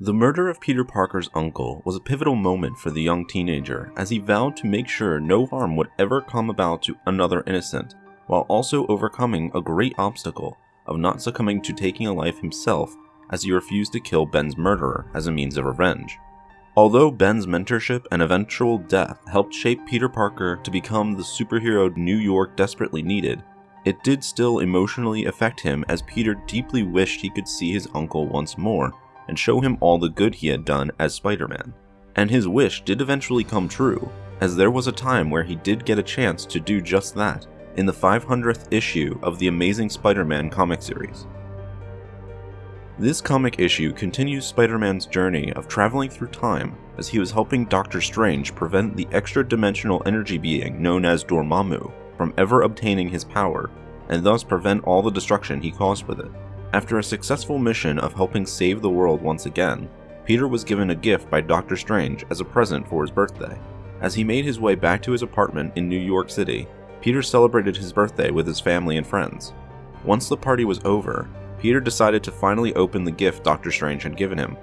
The murder of Peter Parker's uncle was a pivotal moment for the young teenager as he vowed to make sure no harm would ever come about to another innocent, while also overcoming a great obstacle of not succumbing to taking a life himself as he refused to kill Ben's murderer as a means of revenge. Although Ben's mentorship and eventual death helped shape Peter Parker to become the superhero New York desperately needed, it did still emotionally affect him as Peter deeply wished he could see his uncle once more and show him all the good he had done as Spider-Man. And his wish did eventually come true, as there was a time where he did get a chance to do just that in the 500th issue of the Amazing Spider-Man comic series. This comic issue continues Spider-Man's journey of traveling through time as he was helping Doctor Strange prevent the extra-dimensional energy being known as Dormammu from ever obtaining his power, and thus prevent all the destruction he caused with it. After a successful mission of helping save the world once again, Peter was given a gift by Doctor Strange as a present for his birthday. As he made his way back to his apartment in New York City, Peter celebrated his birthday with his family and friends. Once the party was over, Peter decided to finally open the gift Doctor Strange had given him.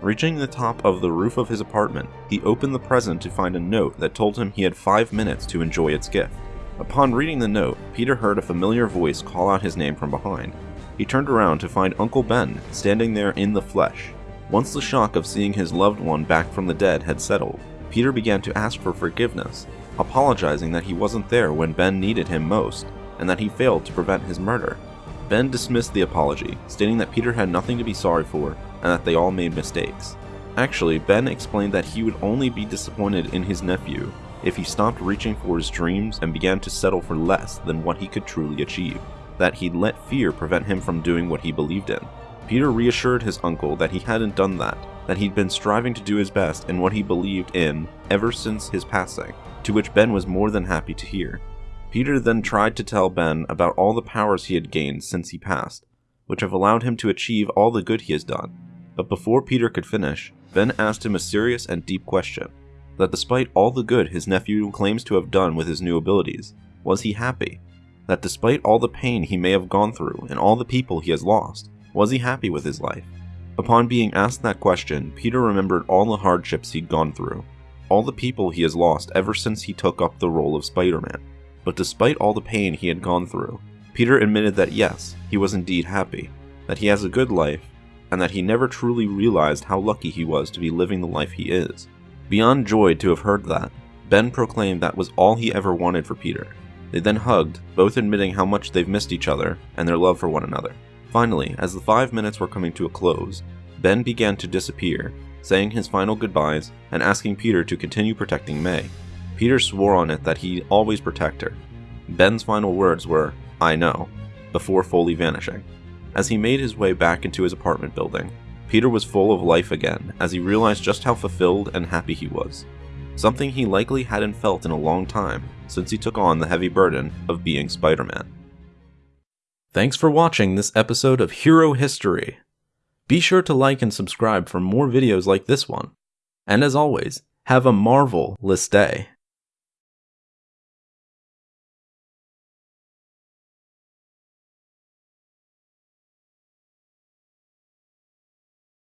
Reaching the top of the roof of his apartment, he opened the present to find a note that told him he had five minutes to enjoy its gift. Upon reading the note, Peter heard a familiar voice call out his name from behind. He turned around to find Uncle Ben standing there in the flesh. Once the shock of seeing his loved one back from the dead had settled, Peter began to ask for forgiveness, apologizing that he wasn't there when Ben needed him most, and that he failed to prevent his murder. Ben dismissed the apology, stating that Peter had nothing to be sorry for and that they all made mistakes. Actually, Ben explained that he would only be disappointed in his nephew if he stopped reaching for his dreams and began to settle for less than what he could truly achieve, that he'd let fear prevent him from doing what he believed in. Peter reassured his uncle that he hadn't done that, that he'd been striving to do his best in what he believed in ever since his passing, to which Ben was more than happy to hear. Peter then tried to tell Ben about all the powers he had gained since he passed, which have allowed him to achieve all the good he has done. But before Peter could finish, Ben asked him a serious and deep question that despite all the good his nephew claims to have done with his new abilities, was he happy? That despite all the pain he may have gone through and all the people he has lost, was he happy with his life? Upon being asked that question, Peter remembered all the hardships he'd gone through, all the people he has lost ever since he took up the role of Spider Man. But despite all the pain he had gone through, Peter admitted that yes, he was indeed happy, that he has a good life, and that he never truly realized how lucky he was to be living the life he is. Beyond joy to have heard that, Ben proclaimed that was all he ever wanted for Peter. They then hugged, both admitting how much they've missed each other and their love for one another. Finally, as the five minutes were coming to a close, Ben began to disappear, saying his final goodbyes and asking Peter to continue protecting May. Peter swore on it that he'd always protect her. Ben's final words were, I know, before fully vanishing. As he made his way back into his apartment building, Peter was full of life again as he realized just how fulfilled and happy he was. Something he likely hadn't felt in a long time since he took on the heavy burden of being Spider Man. Thanks for watching this episode of Hero History. Be sure to like and subscribe for more videos like this one. And as always, have a marvelous day.